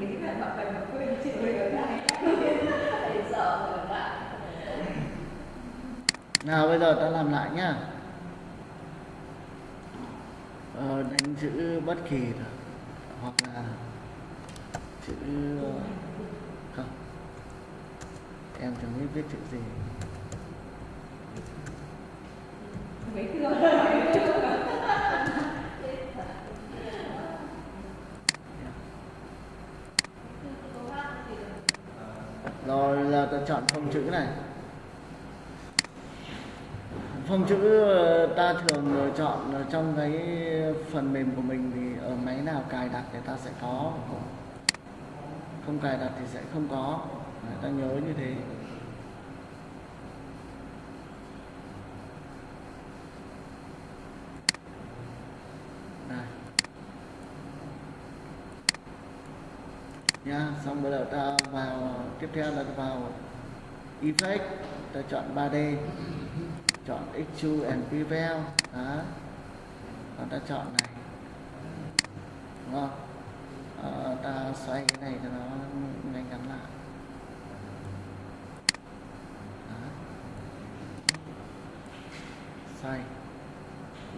nghĩ là bạn phải mà quên chị ở đây thầy sợ rồi bạn nào bây giờ ta làm lại nhá. Ờ, đánh chữ bất kỳ hoặc là chữ ờ, không. Em chẳng biết viết chữ gì. Mấy rồi là ta chọn phông chữ này. Phông chữ ờ, ta thường ờ, chọn trong cái phần mềm của mình thì ở máy nào cài đặt thì ta sẽ có. Không cài đặt thì sẽ không có. Ta nhớ như thế. Nha, xong bây giờ ta vào tiếp theo là vào effect ta chọn 3D chọn extrude and bevel đó. Và ta chọn này đúng không? À, ta xoay cái này cho nó ngay ngắn lại. Đó. xoay.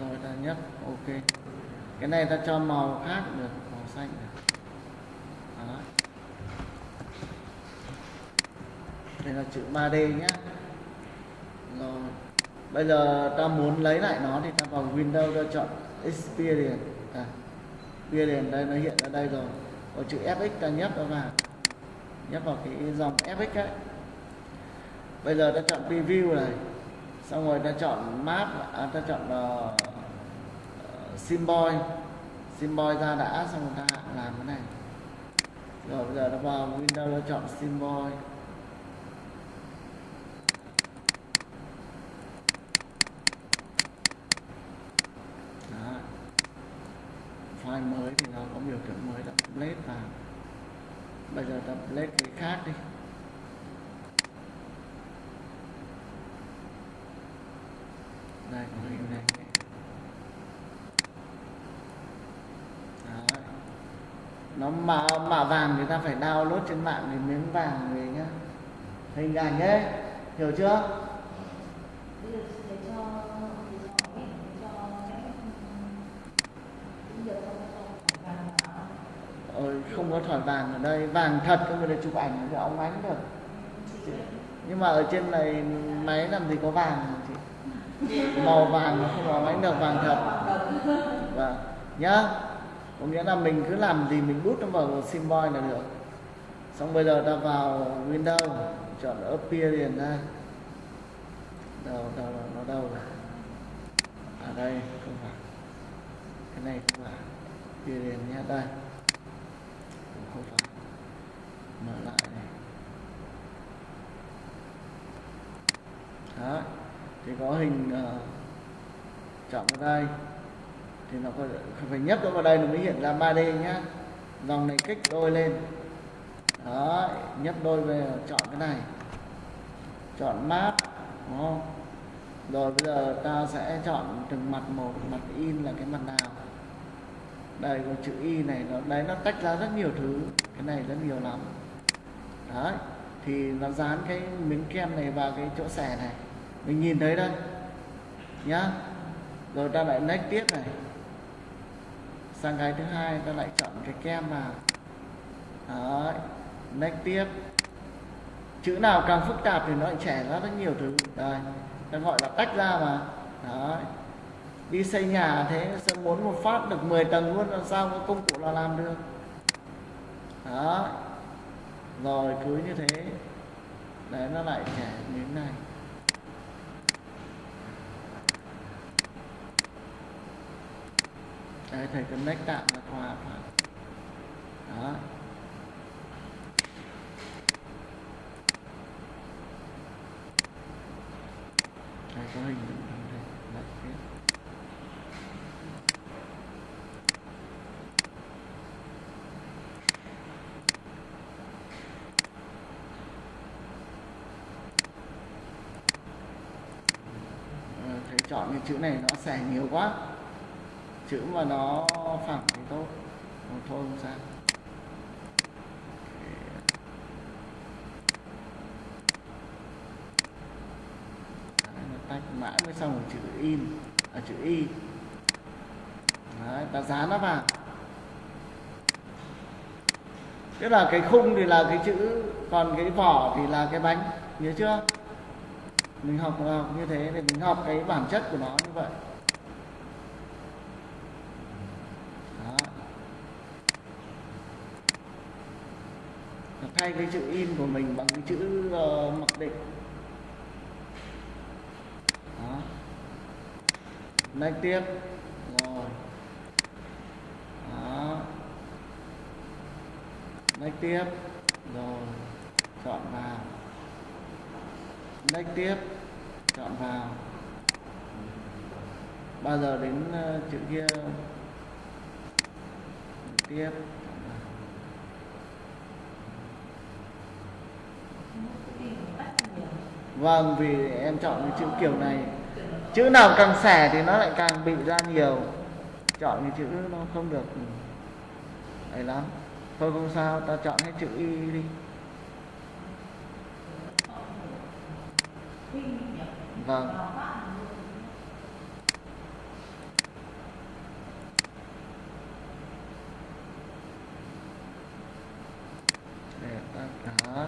Rồi ta nhấp ok. Cái này ta cho màu khác được màu xanh này đó đây là chữ 3D nhé rồi bây giờ ta muốn lấy lại nó thì ta vào Windows ta chọn Experience. À, Experience đây nó hiện ra đây rồi. Có chữ FX ta nhấp nó vào. Nhấp vào cái dòng FX ấy. Bây giờ ta chọn preview này. Xong rồi ta chọn map à, ta chọn uh, symbol. Symbol ra đã xong rồi ta làm cái này. Rồi bây giờ ta vào Windows ta chọn symbol Đó. file mới thì nó có biểu tượng mới là update vào bây giờ ta update cái khác đi đây có hình này Đấy nó mạ mạ vàng thì ta phải download trên mạng để miếng vàng về nhá. Hình ảnh ấy hiểu chưa? Ôi, không có thỏi vàng ở đây. Vàng thật các người ta chụp ảnh thì ông ánh được. Nhưng mà ở trên này máy làm gì có vàng chị? Màu vàng nó không có ánh được vàng thật. Và nhá có nghĩa là mình cứ làm gì mình bút nó vào symbol là được. Xong bây giờ ta vào Windows chọn appearance ra. Đâu đâu đâu nó đâu rồi. Ở đây không phải. Cái này không phải. Appearance nhé đây. Cũng không phải. Mở lại này. Đó. Thì có hình uh, chọn vào đây thì nó có phải nhấp nó vào đây nó mới hiện ra 3D nhá. Dòng này kích đôi lên. Đó nhấp đôi về, chọn cái này. Chọn map, đúng không? Rồi bây giờ ta sẽ chọn từng mặt một, mặt in là cái mặt nào. Đây có chữ y này, nó, đấy, nó tách ra rất nhiều thứ. Cái này rất nhiều lắm. Đấy, thì nó dán cái miếng kem này vào cái chỗ xẻ này. Mình nhìn thấy đây. Nhá. Rồi ta lại next tiếp này sang cái thứ hai, ta lại chọn cái kem vào đấy next tiếp. Chữ nào càng phức tạp thì nó lại trẻ ra rất nhiều thứ. Đây, ta gọi là tách ra mà. Đấy. Đi xây nhà thế sẽ muốn một phát được 10 tầng luôn, làm sao có công cụ là làm được? Đó rồi, cứ như thế. Đấy, nó lại trẻ như thế này. Đấy thầy connect tạm là hòa phải đó. Đây có hình đây lại tiếp. Ờ, chọn cái chữ này nó xài nhiều quá chữ mà nó phẳng thì tốt. Thôi không sao. Tách mãi mới xong rồi chữ in à, chữ y. Đấy, ta dán nó vào. Tức là cái khung thì là cái chữ còn cái vỏ thì là cái bánh. Nhớ chưa? Mình học, học như thế thì mình học cái bản chất của nó như vậy. Thay cái chữ in của mình bằng cái chữ uh, mặc định. Đó. next tiếp. Rồi. Đó. next tiếp. Rồi. Chọn vào. Next tiếp. Chọn vào. Bao giờ đến uh, chữ kia? Tiếp. Vâng, vì em chọn cái chữ kiểu này. Chữ nào càng xẻ thì nó lại càng bị ra nhiều. Chọn cái chữ nó không được ấy lắm. Thôi không sao, ta chọn cái chữ Y đi. Vâng. Để ta cái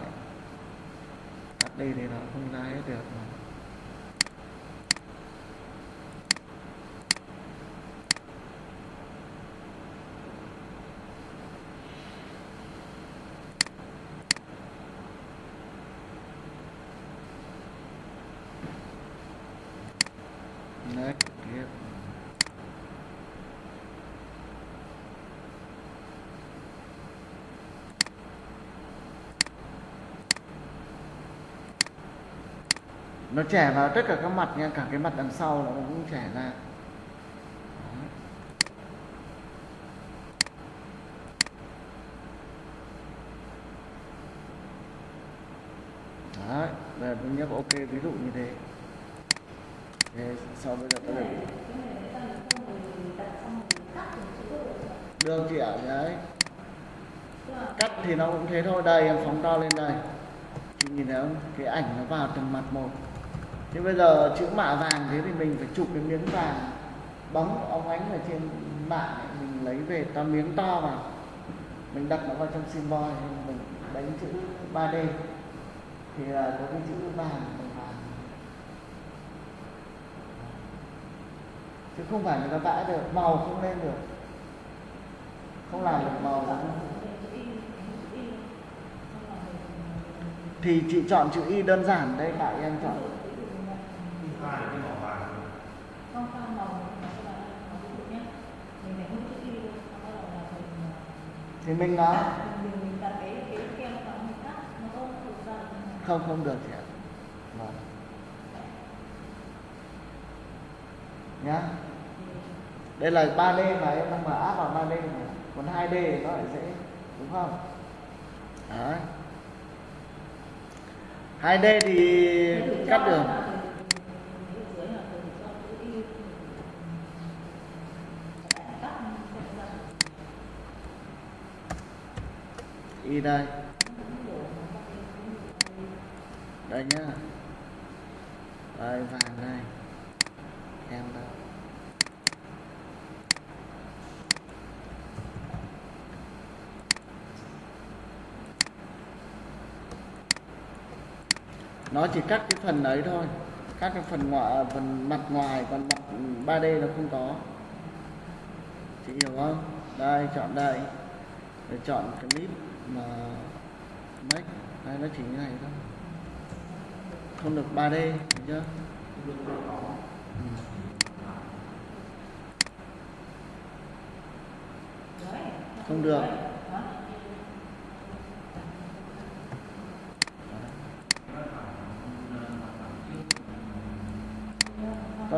Tắt đi đi nào không ra hết được mà. Next tiếp nó trẻ vào tất cả các mặt nha, cả cái mặt đằng sau nó cũng trẻ ra. Đấy. Bây giờ tôi nhấp ok ví dụ như thế sau bây giờ có được được chị đấy. Cắt thì nó cũng thế thôi. Đây, em phóng to lên đây. Chị nhìn thấy không? Cái ảnh nó vào từng mặt một. Thế bây giờ chữ mạ vàng thế thì mình phải chụp cái miếng vàng bóng óng ánh ở trên mạng mình lấy về ta miếng to vào. Mình đặt nó vào trong symbol, mình đánh chữ 3D thì là có cái chữ vàng bằng vàng chứ không phải người ta vẽ được, màu không lên được. Không làm được màu lắm. Thì chị chọn chữ y đơn giản đây tại em chọn. Thì mình nói không không được chị ạ. Vâng. Nhá đây là 3D mà em đang mở áp vào 3D này. Còn 2D thì nó lại dễ, đúng không? Đấy. 2D thì cắt đường y đây. Đây nhá. Đây, vàng đây. Em đây. Nó chỉ cắt cái phần ấy thôi cắt cái phần ngoại phần mặt ngoài còn mặt 3D nó không có. Chị hiểu không? Đây chọn đây. Để chọn clip mà make. Đây nó chỉ như này thôi. Không được 3D hiểu chưa? Ừ. không được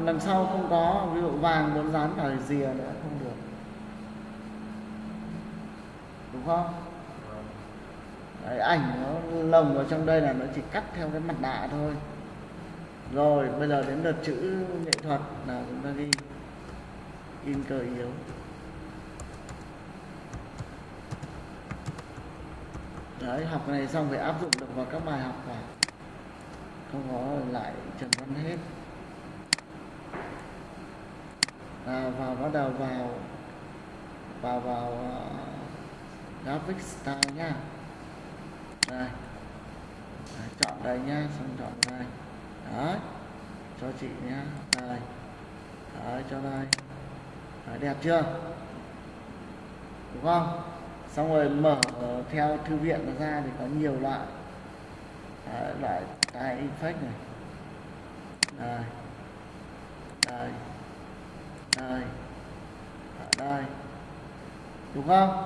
còn đằng sau không có ví dụ vàng muốn dán cả rìa nữa không được. Đúng không? Đấy, ảnh nó lồng vào trong đây là nó chỉ cắt theo cái mặt nạ thôi. Rồi bây giờ đến đợt chữ nghệ thuật là chúng ta ghi. In cờ yếu. Đấy học này xong phải áp dụng được vào các bài học cả không có lại trần văn hết à, vào bắt đầu vào vào vào uh, graphic style nhá đây. À, chọn đây nhá xong chọn đây. Đấy. Cho chị nhá đây. Đấy cho đây. Đấy, đẹp chưa? Đúng không? Xong rồi mở theo thư viện ra thì có nhiều loại. Đấy, loại tai effect này. Đây. Đây đây ở đây đúng không?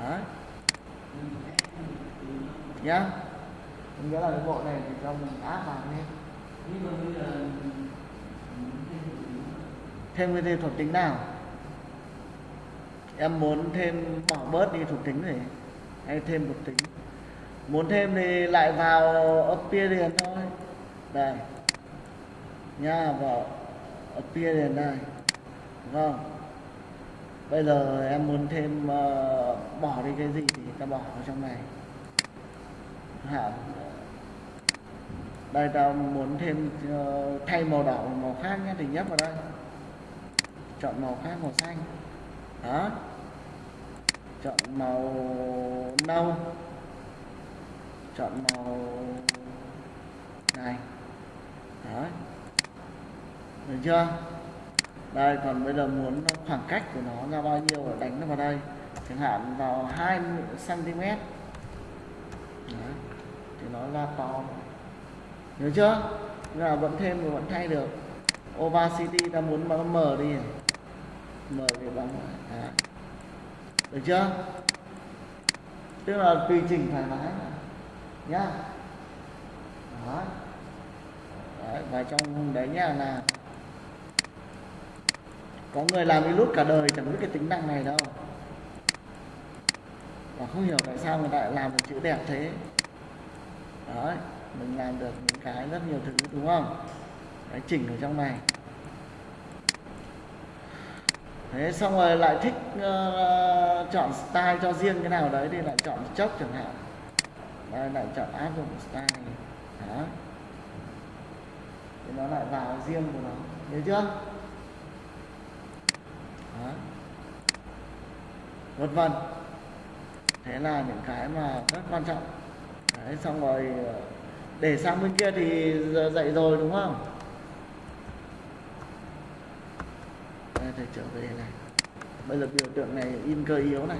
Đấy. Nhá. Nghĩa là cái bộ này thì cho mình áp vào lên thêm cái thêm thuộc tính nào? Em muốn thêm bỏ bớt đi thuộc tính này hay thêm thuộc tính? Muốn thêm thì lại vào appearance thôi. Đây. Nha vào tia đèn này. Đúng không bây giờ em muốn thêm uh, bỏ đi cái gì thì ta bỏ vào trong này. Hả? đây ta muốn thêm uh, thay màu đỏ màu khác nhé thì nhấp vào đây. Chọn màu khác màu xanh. Đó chọn màu nâu. Chọn màu này đó được chưa? Đây còn bây giờ muốn khoảng cách của nó ra bao nhiêu để đánh nó vào đây? Chẳng hạn vào 20 cm Đấy. thì nó ra to. Nhớ chưa? Là vẫn thêm thì vẫn thay được. Opacity ta muốn nó mở đi. Mở thì bằng à. được chưa? Tức là tùy chỉnh thoải mái nhá. Đó. Đấy, và trong đấy nhá là có người làm nút cả đời chẳng biết cái tính năng này đâu. Và không hiểu tại sao người ta lại làm được chữ đẹp thế. Đấy mình làm được những cái rất nhiều thứ đúng không? Đấy chỉnh ở trong này. Thế xong rồi lại thích uh, chọn style cho riêng cái nào đấy thì lại chọn chốc chẳng hạn. Đây lại chọn áp dụng style. Đó. Thì nó lại vào riêng của nó. Nhớ chưa đó vân vân. Thế là những cái mà rất quan trọng. Đấy, xong rồi ờ, để sang bên kia thì giờ dậy rồi, đúng không? Đây thầy trở về này. Bây giờ biểu tượng này in cơ yếu này.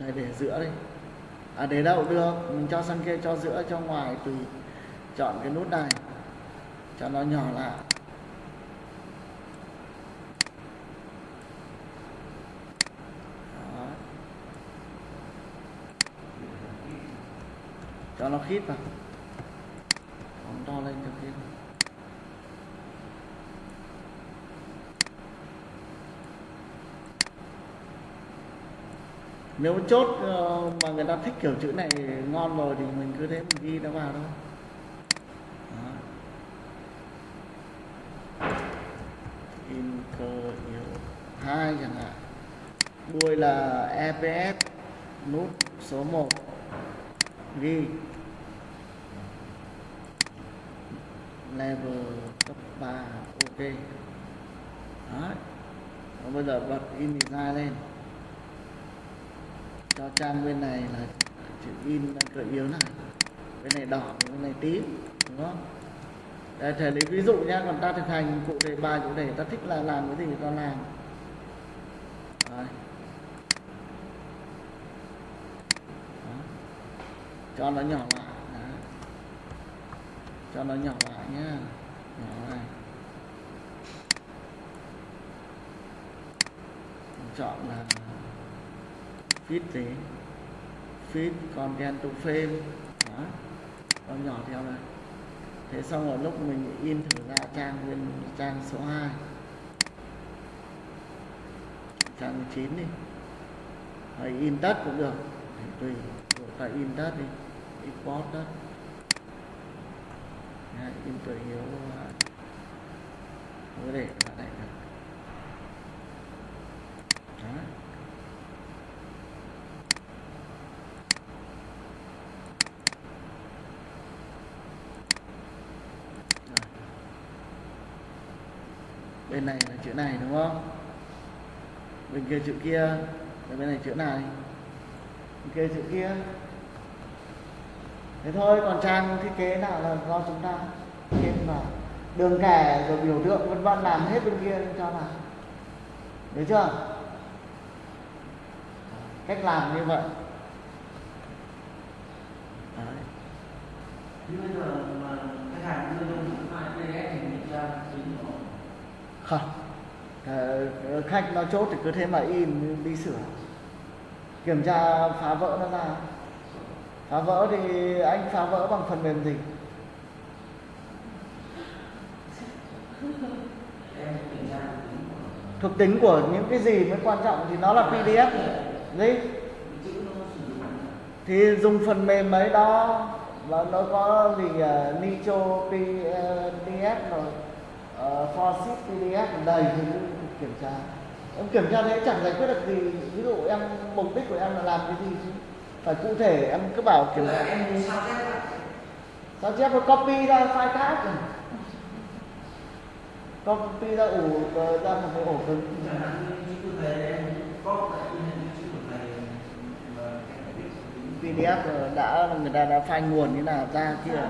Đây, để giữa đi. À để đâu? Được. Mình cho sang kia, cho giữa, cho ngoài, tùy chọn cái nút này. Cho nó nhỏ lại Đó cho nó khít vào. Phóng to lên cho khít nếu chốt ờ, mà người ta thích kiểu chữ này ngon rồi thì mình cứ thế mình ghi nó vào thôi. Đó. in cơ yếu hai chẳng hạn. Đuôi là EPS nút số 1 ghi. Level cấp 3 ok. Đấy. Và bây giờ bật in ra lên. Cho trang bên này là chữ in cỡ yếu này. Bên này đỏ, bên này tím, đúng không? Để thể lấy ví dụ nhé còn ta thực hành cụ thể bài, cụ thể, ta thích là làm cái gì ta làm. Đấy. Cho nó nhỏ lại, Đó. cho nó nhỏ lại nhá. Nhỏ này chọn là fit gì fit content to frame đó. Nó nhỏ theo này. Thế xong rồi lúc mình in thử ra trang bên trang số 2 trang 9 đi. Hay in tất cũng được. Tùy ta in tất đi import đó. Đấy, input hiếu không có để bạn này được đó. Bên này là chữ này đúng không? Bên kia chữ kia bên này chữ này. Bên kia chữ kia thế thôi còn trang thiết kế nào là do chúng ta thêm vào. Đường kẻ rồi biểu tượng vân vân làm hết bên kia cho nào được chưa? Cách làm như vậy. Đấy. Không. Ờ, khách nó chốt thì cứ thế mà in đi sửa. Kiểm tra phá vỡ nó ra phá vỡ thì anh phá vỡ bằng phần mềm gì? Thuộc tính của những cái gì mới quan trọng thì nó là pdf gì? Thì dùng phần mềm ấy đó và nó có gì uh, nitro pdf rồi. Ờ, uh, forsys pdf đầy thì kiểm tra. Em kiểm tra thế chẳng giải quyết được gì. Ví dụ em mục đích của em là làm cái gì chứ? Phải cụ thể em cứ bảo kiểu là em sao chép rồi sao chép copy ra file khác rồi copy ra ủ ra một cái ổ cứng. Pdf đã, người ta đã file nguồn như nào ra kia?